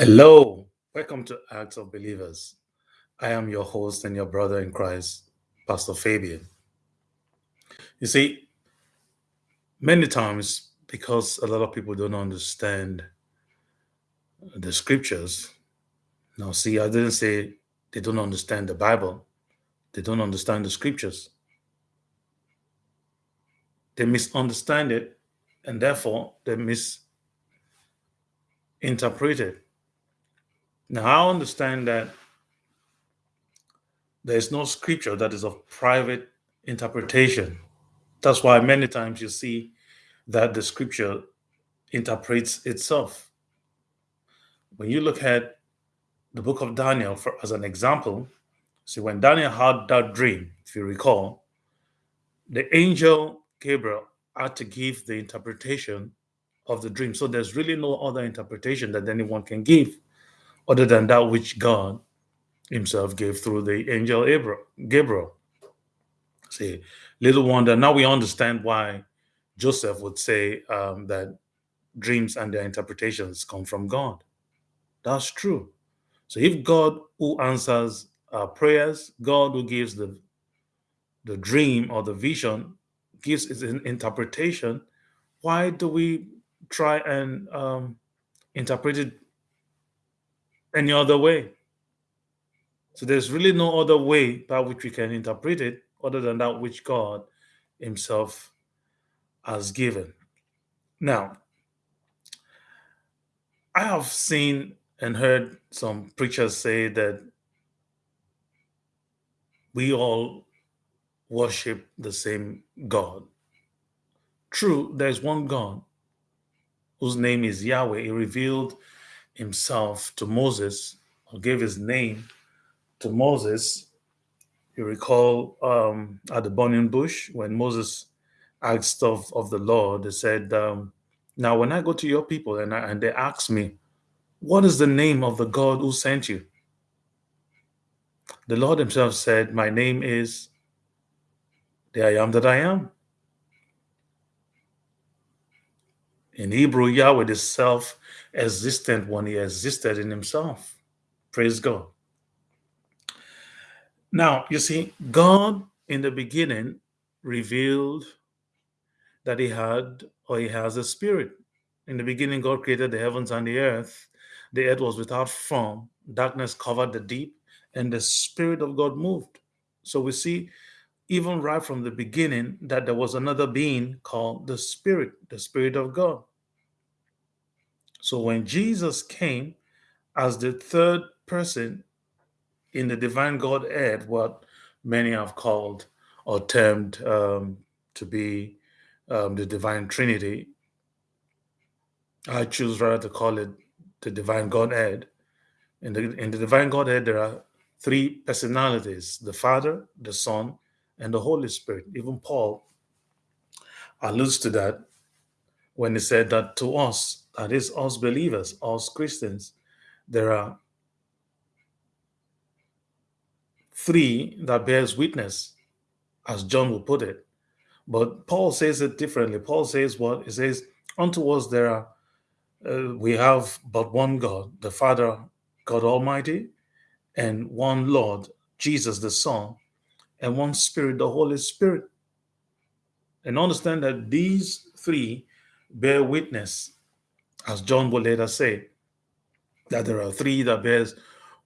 Hello, welcome to Acts of Believers. I am your host and your brother in Christ, Pastor Fabian. You see, many times, because a lot of people don't understand the scriptures, now see, I didn't say they don't understand the Bible, they don't understand the scriptures. They misunderstand it, and therefore they misinterpret it now, I understand that there is no scripture that is of private interpretation. That's why many times you see that the scripture interprets itself. When you look at the book of Daniel for, as an example, see when Daniel had that dream, if you recall, the angel Gabriel had to give the interpretation of the dream. So there's really no other interpretation that anyone can give other than that which God himself gave through the angel Gabriel. See, little wonder, now we understand why Joseph would say um, that dreams and their interpretations come from God. That's true. So if God who answers our prayers, God who gives the, the dream or the vision, gives its interpretation, why do we try and um, interpret it any other way. So there's really no other way by which we can interpret it other than that which God Himself has given. Now, I have seen and heard some preachers say that we all worship the same God. True, there's one God whose name is Yahweh. He revealed himself to Moses or gave his name to Moses. You recall um, at the burning bush when Moses asked of, of the Lord, they said, um, Now, when I go to your people and, I, and they ask me, What is the name of the God who sent you? The Lord Himself said, My name is the I am that I am. In Hebrew, Yahweh is self existent one, he existed in himself. Praise God. Now, you see, God in the beginning revealed that he had or he has a spirit. In the beginning, God created the heavens and the earth. The earth was without form, darkness covered the deep, and the Spirit of God moved. So we see, even right from the beginning, that there was another being called the Spirit, the Spirit of God. So when Jesus came as the third person in the divine Godhead, what many have called or termed um, to be um, the divine Trinity, I choose rather to call it the divine Godhead. In the, in the divine Godhead, there are three personalities the Father, the Son, and the Holy Spirit. Even Paul alludes to that when he said that to us, that is, us believers, us Christians, there are three that bears witness, as John will put it. But Paul says it differently. Paul says what? He says, unto us there are, uh, we have but one God, the Father, God Almighty, and one Lord, Jesus the Son, and one Spirit, the Holy Spirit. And understand that these three bear witness, as John will later say, that there are three that bears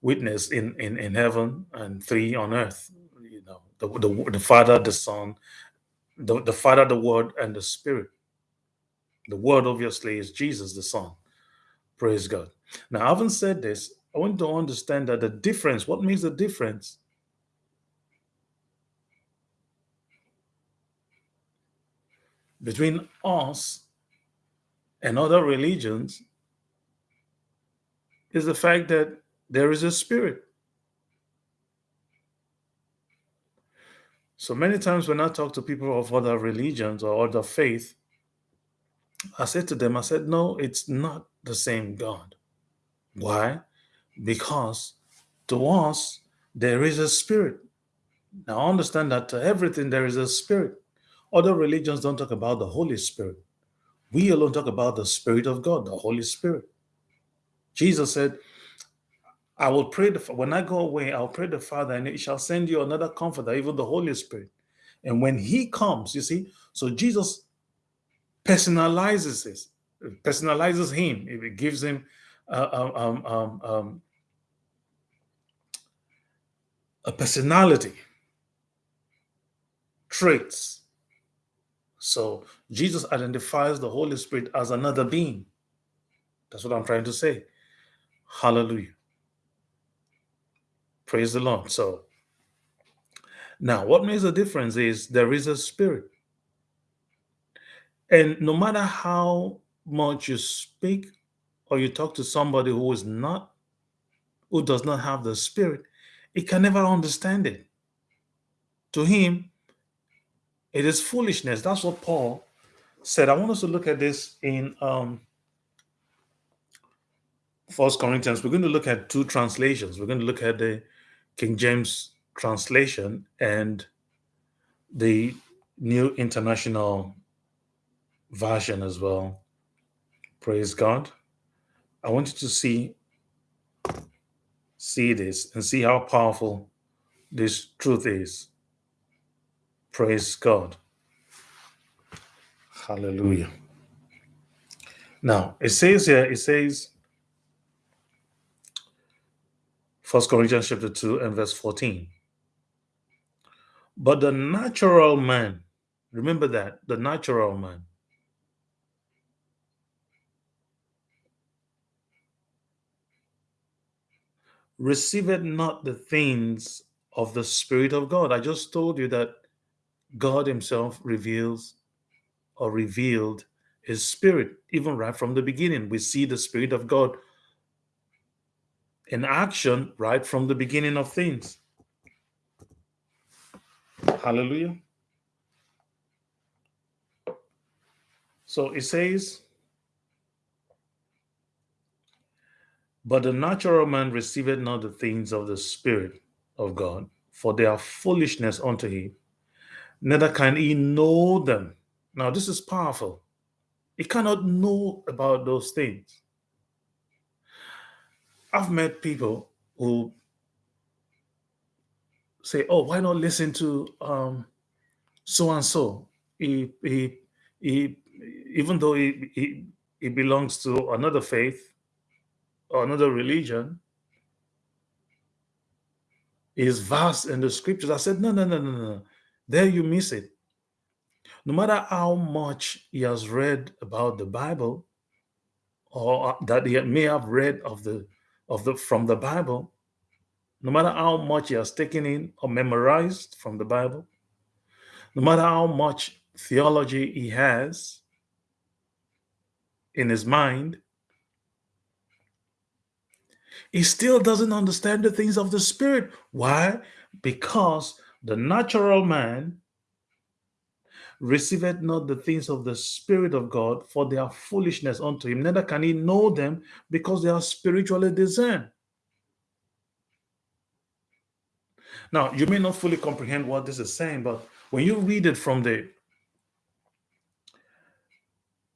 witness in, in, in heaven and three on earth. You know, the, the, the Father, the Son, the, the Father, the Word, and the Spirit. The Word, obviously, is Jesus, the Son. Praise God. Now, having said this, I want to understand that the difference, what makes the difference between us and other religions is the fact that there is a spirit. So many times when I talk to people of other religions or other faith, I said to them, I said, no, it's not the same God. Why? Because to us, there is a spirit. Now understand that to everything there is a spirit. Other religions don't talk about the Holy Spirit. We alone talk about the Spirit of God, the Holy Spirit. Jesus said, I will pray the, when I go away, I'll pray the Father, and he shall send you another comforter, even the Holy Spirit. And when he comes, you see, so Jesus personalizes this, personalizes him. It gives him uh, um, um, um, a personality, traits. So Jesus identifies the Holy Spirit as another being. That's what I'm trying to say. Hallelujah. Praise the Lord. So now what makes a difference is there is a spirit. And no matter how much you speak or you talk to somebody who is not, who does not have the spirit, it can never understand it. To him, it is foolishness. That's what Paul said. I want us to look at this in um, First Corinthians. We're going to look at two translations. We're going to look at the King James translation and the New International Version as well. Praise God. I want you to see see this and see how powerful this truth is. Praise God. Hallelujah. Now, it says here, it says, First Corinthians chapter 2 and verse 14. But the natural man, remember that, the natural man, receiveth not the things of the Spirit of God. I just told you that God Himself reveals or revealed His Spirit, even right from the beginning. We see the Spirit of God in action right from the beginning of things. Hallelujah. So it says, But the natural man receiveth not the things of the Spirit of God, for they are foolishness unto him, neither can he know them. Now, this is powerful. He cannot know about those things. I've met people who say, "Oh, why not listen to um, so and so?" He, he, he, even though he, he, he belongs to another faith, or another religion is vast in the scriptures. I said, no, no, no, no, no. There you miss it. No matter how much he has read about the Bible, or uh, that he may have read of the of the from the Bible, no matter how much he has taken in or memorized from the Bible, no matter how much theology he has in his mind, he still doesn't understand the things of the spirit. Why? Because the natural man receiveth not the things of the Spirit of God, for they are foolishness unto him. Neither can he know them because they are spiritually discerned. Now, you may not fully comprehend what this is saying, but when you read it from the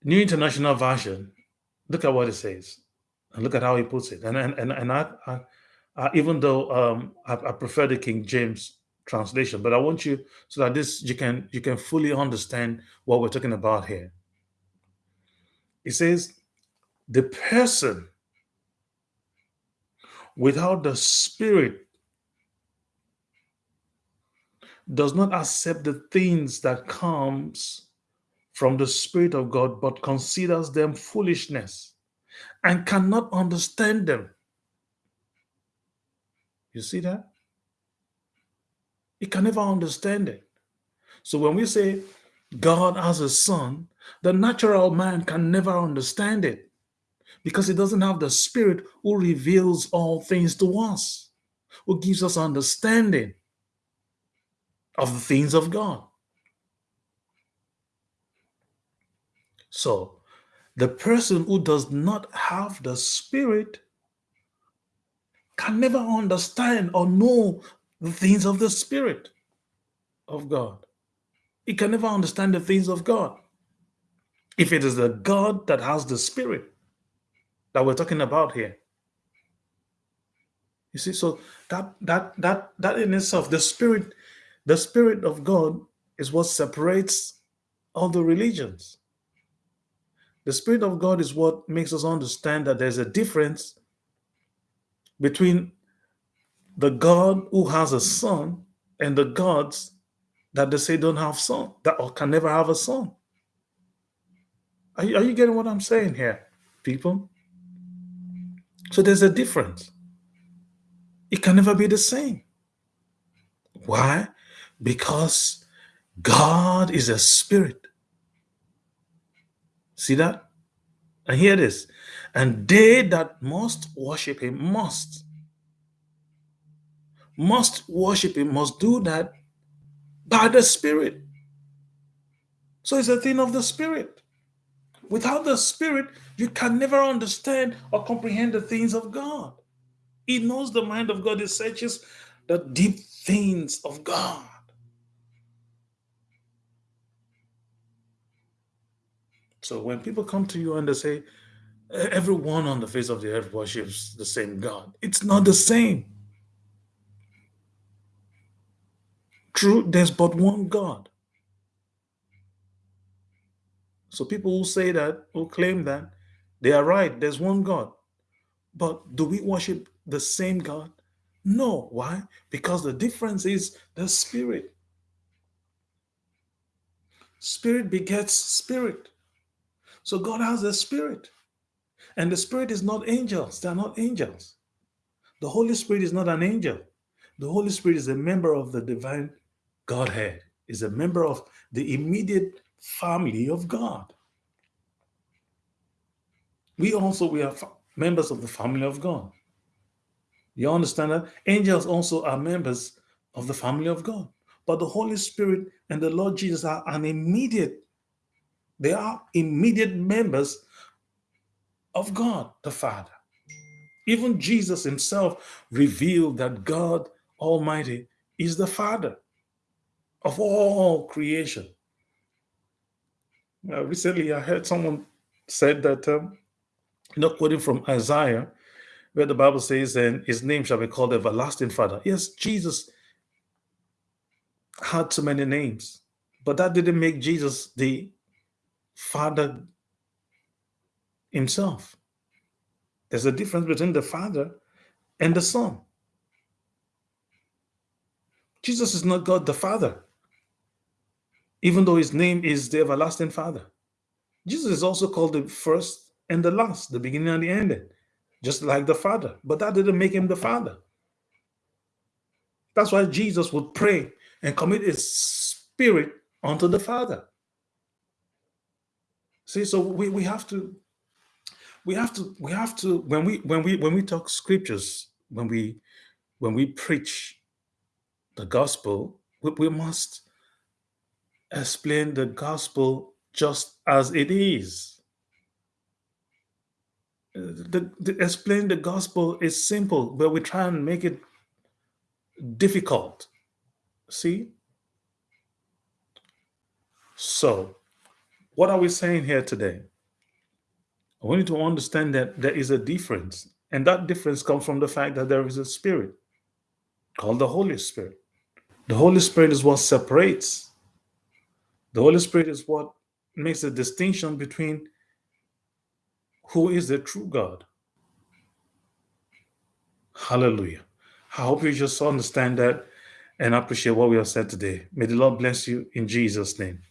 New International Version, look at what it says. And look at how he puts it. And and and, and I, I, I even though um, I, I prefer the King James translation, but I want you so that this you can you can fully understand what we're talking about here. It says the person without the spirit does not accept the things that comes from the spirit of God but considers them foolishness and cannot understand them. You see that? He can never understand it. So when we say God has a son, the natural man can never understand it because he doesn't have the spirit who reveals all things to us, who gives us understanding of the things of God. So the person who does not have the Spirit can never understand or know the things of the Spirit of God. He can never understand the things of God. If it is the God that has the Spirit that we're talking about here, You see, so that that that that in itself, the spirit, the spirit of God is what separates all the religions. The spirit of God is what makes us understand that there's a difference between the God who has a son and the gods that they say don't have son, that or can never have a son. Are you, are you getting what I'm saying here, people? So there's a difference. It can never be the same. Why? Because God is a spirit. See that? And hear this. And they that must worship him must. Must worship him, must do that by the spirit. So it's a thing of the spirit. Without the spirit, you can never understand or comprehend the things of God. He knows the mind of God. He searches the deep things of God. So when people come to you and they say, everyone on the face of the earth worships the same God, it's not the same. True, there's but one God. So people who say that, who claim that, they are right. There's one God. But do we worship the same God? No. Why? Because the difference is the spirit. Spirit begets spirit. So God has a spirit. And the spirit is not angels. They are not angels. The Holy Spirit is not an angel. The Holy Spirit is a member of the divine Godhead, is a member of the immediate family of God. We also we are members of the family of God. You understand that? Angels also are members of the family of God. But the Holy Spirit and the Lord Jesus are an immediate, they are immediate members of God the Father. Even Jesus himself revealed that God Almighty is the Father of all creation. Uh, recently, I heard someone said that, um, you know, quoting from Isaiah, where the Bible says, and his name shall be called Everlasting Father. Yes, Jesus had so many names, but that didn't make Jesus the Father himself. There's a difference between the Father and the Son. Jesus is not God the Father, even though his name is the Everlasting Father. Jesus is also called the first and the last, the beginning and the ending just like the Father. But that didn't make him the Father. That's why Jesus would pray and commit his spirit unto the Father. See, so we, we have to we have to we have to when we when we when we talk scriptures, when we when we preach the gospel, we, we must explain the gospel just as it is uh, the, the explain the gospel is simple, but we try and make it difficult. See? So, what are we saying here today? We need to understand that there is a difference, and that difference comes from the fact that there is a spirit called the Holy Spirit. The Holy Spirit is what separates. The Holy Spirit is what makes a distinction between who is the true God. Hallelujah. I hope you just understand that and appreciate what we have said today. May the Lord bless you in Jesus' name.